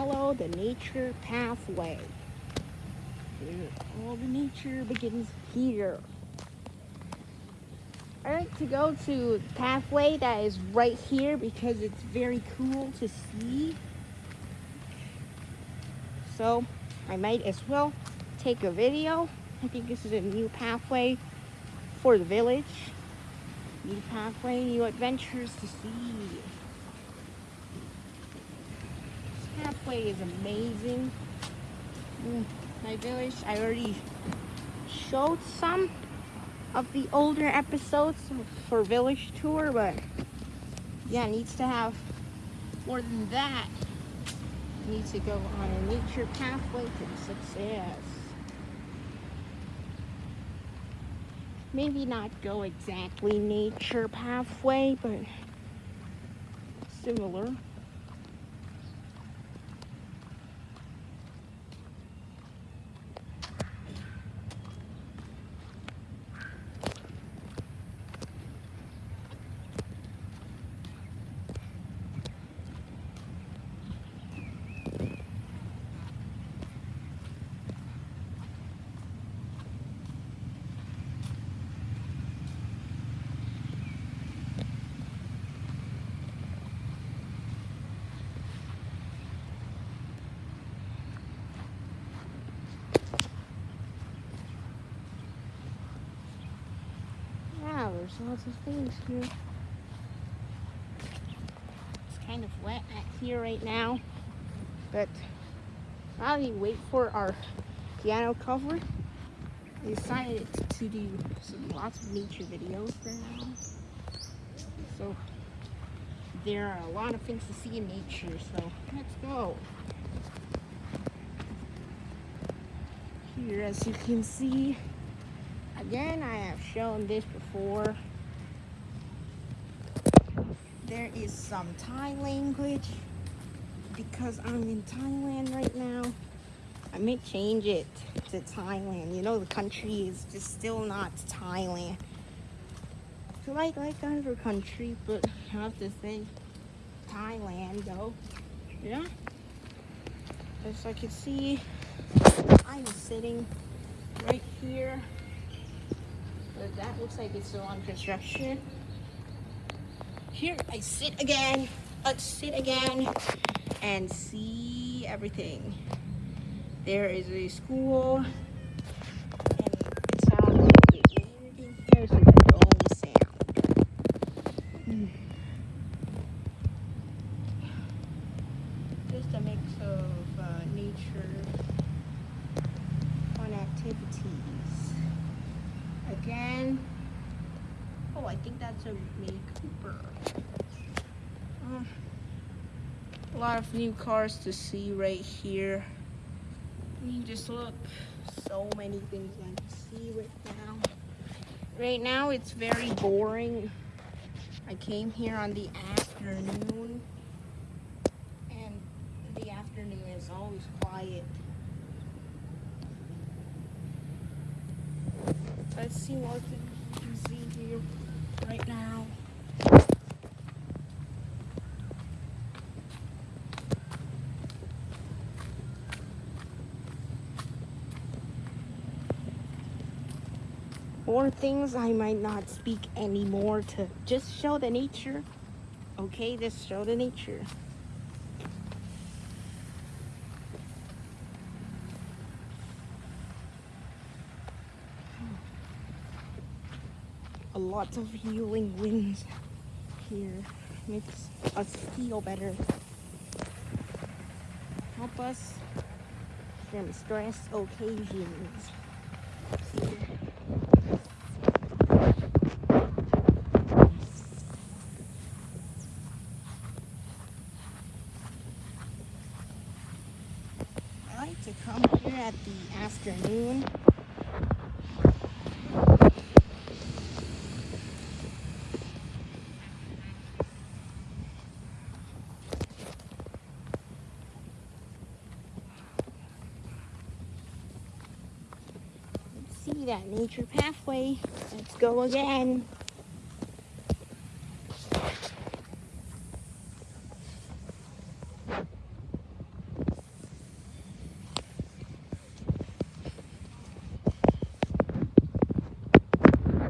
follow the nature pathway. All the nature begins here. I like to go to pathway that is right here because it's very cool to see. So I might as well take a video. I think this is a new pathway for the village. New pathway, new adventures to see. Pathway is amazing. Mm, My village, I already showed some of the older episodes for village tour, but yeah, it needs to have more than that. Needs to go on a nature pathway to success. Maybe not go exactly nature pathway, but similar. Wow, there's lots of things here. It's kind of wet at here right now, but while we wait for our piano cover, I decided to do some lots of nature videos for now. So there are a lot of things to see in nature, so let's go. Here, as you can see, Again, I have shown this before. There is some Thai language because I'm in Thailand right now. I may change it to Thailand. You know, the country is just still not Thailand. It's like like other country, but I have to say Thailand though. Yeah. As I can see, I'm sitting right here. But that looks like it's still on construction. Here I sit again. Let's sit again and see everything. There is a school. And it sounds like it. There's like a dome sound. Hmm. Just a mix of uh, nature, fun activities again. Oh, I think that's a Mini Cooper. Uh, a lot of new cars to see right here. You just look, so many things I can see right now. Right now it's very boring. I came here on the afternoon and the afternoon is always quiet. Let's see what you can see here right now. More things I might not speak anymore to just show the nature. Okay, just show the nature. Lot of healing winds here. Makes us feel better. Help us from stress occasions. I like to come here at the afternoon that nature pathway. Let's go again.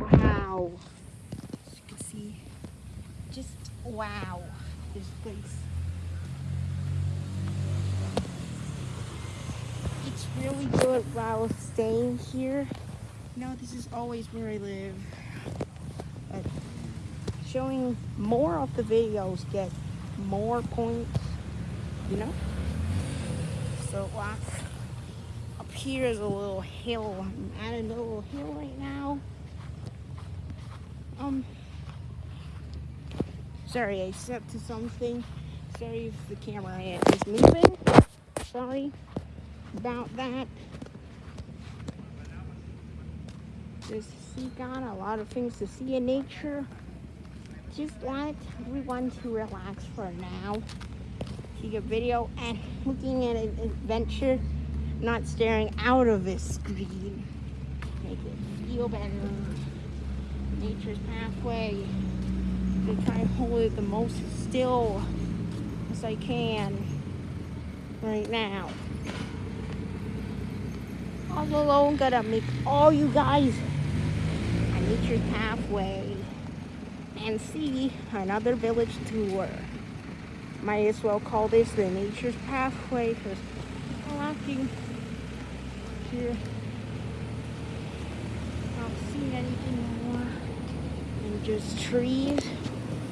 Wow. As you can see, just wow, this place. It's really good while staying here. No, this is always where I live. But showing more of the videos get more points, you know? So uh, up here is a little hill. I'm at a little hill right now. Um, sorry, I stepped to something. Sorry if the camera is moving. Sorry about that. Just see God, a lot of things to see in nature. Just want everyone to relax for now. See a video and looking at an adventure, not staring out of a screen. Make it feel better. Nature's pathway. To try and hold it the most still as I can right now. All alone, gotta make all you guys Nature's Pathway and see another village tour. Might as well call this the Nature's Pathway because walking here. Not seeing anything more than just trees.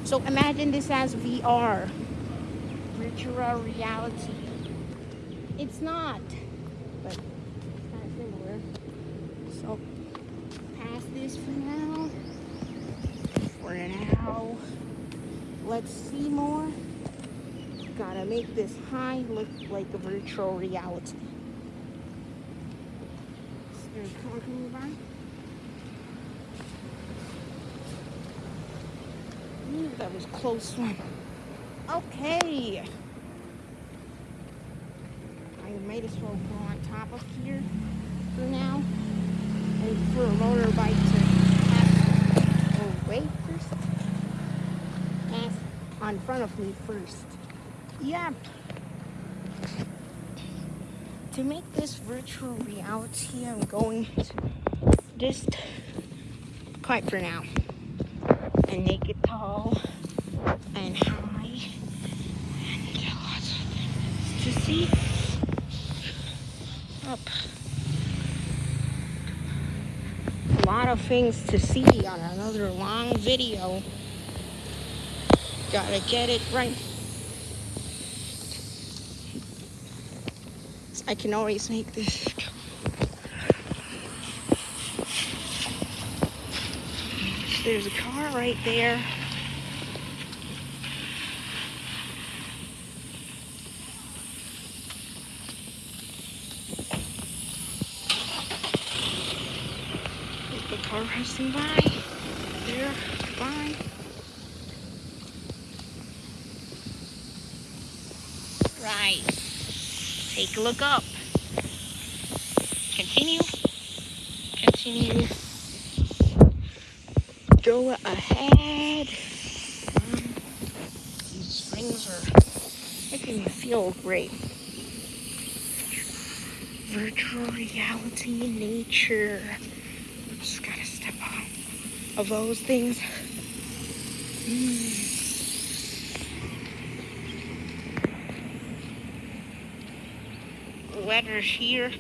So imagine this as VR, virtual reality. It's not, but it's kind of similar. So this for now. For now, let's see more. Gotta make this high look like a virtual reality. Coming by? Ooh, that was close one. Okay. I might as well go on top of here for now. And for a motorbike to pass away first. Pass on front of me first. Yep. To make this virtual reality, I'm going to just quiet for now and make it tall and high and lots of things to see up. A lot of things to see on another long video. Gotta get it right. I can always make this. There's a car right there. Car passing by. There, bye. Right. Take a look up. Continue. Continue. Go ahead. Um, these springs are making me feel great. Virtual reality, nature. Just gotta step on of those things. Mm. weather here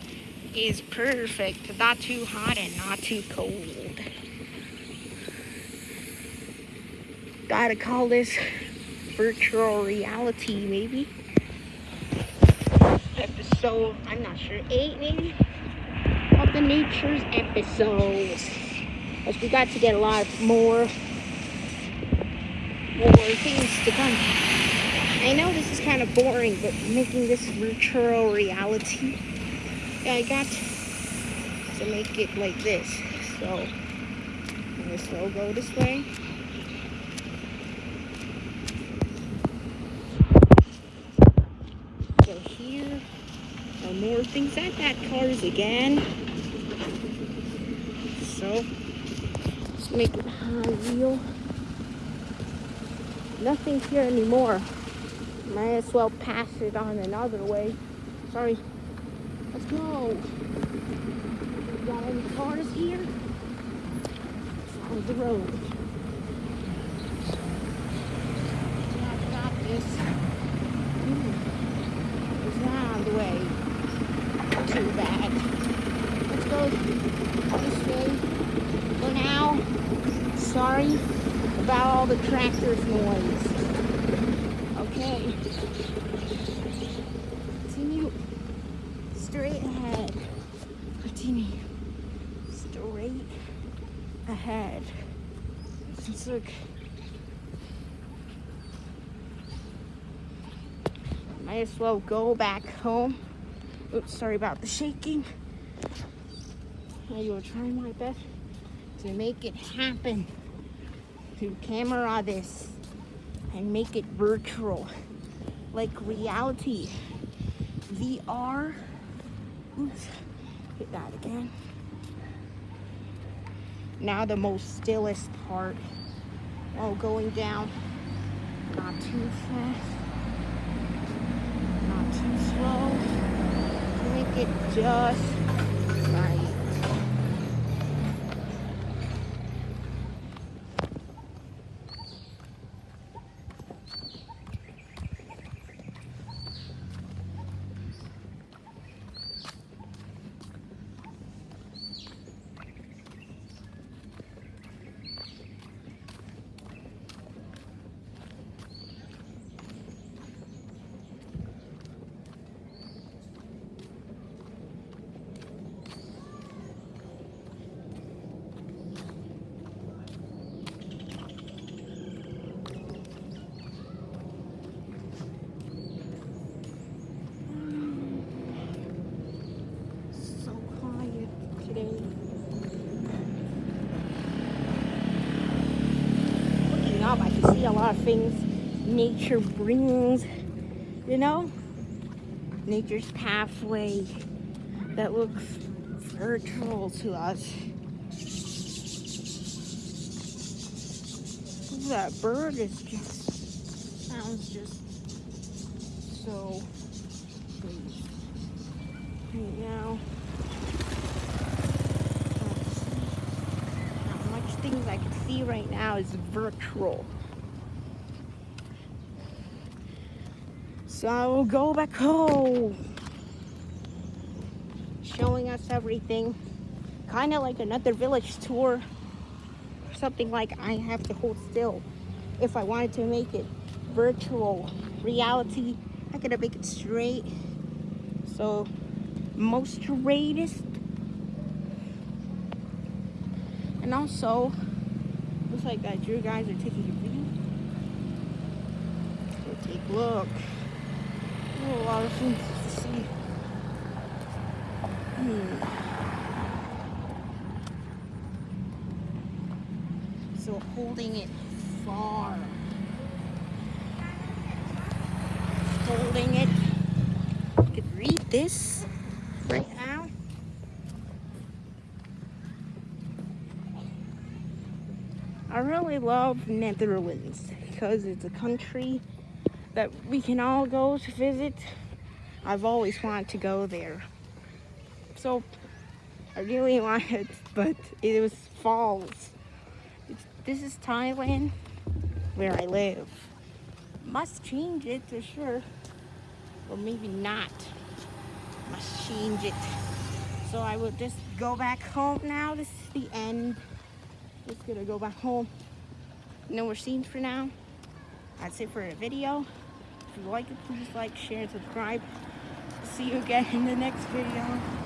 is perfect. Not too hot and not too cold. Gotta call this virtual reality, maybe. Episode, I'm not sure, eight maybe? Of the Nature's episodes. We got to get a lot more, more things to come. I know this is kind of boring, but making this virtual reality, I got to make it like this. So, this will go this way. So here more things at that cars again. So, make it wheel. Nothing here anymore. Might as well pass it on another way. Sorry. Let's go. Got any cars here? On the road. Yeah, got this. Ooh. It's not on the way. Too bad. The tractor's noise. Okay. Continue straight ahead. Continue straight ahead. Let's look. Might as well go back home. Oops, sorry about the shaking. I will try my best to make it happen. To camera this and make it virtual. Like reality. VR. Oops, hit that again. Now the most stillest part. While going down. Not too fast. Not too slow. Make it just right. so quiet today. Looking up, I can see a lot of things nature brings, you know? Nature's pathway that looks virtual to us. That bird is just, sounds just so right now. Much things I can see right now is virtual. So I will go back home. Showing us everything. Kind of like another village tour. Something like I have to hold still. If I wanted to make it virtual reality, I gotta make it straight. So most straightest and also looks like that you guys are taking a video so take a look a lot of things to see hmm. so holding it far holding it you could read this right now. I really love Netherlands because it's a country that we can all go to visit. I've always wanted to go there. So I really wanted, but it was falls. It's, this is Thailand where I live. Must change it for sure. Or maybe not must change it. So I will just go back home now. This is the end. Just gonna go back home. No more scenes for now. That's it for the video. You like it, please like, share, and subscribe. See you again in the next video.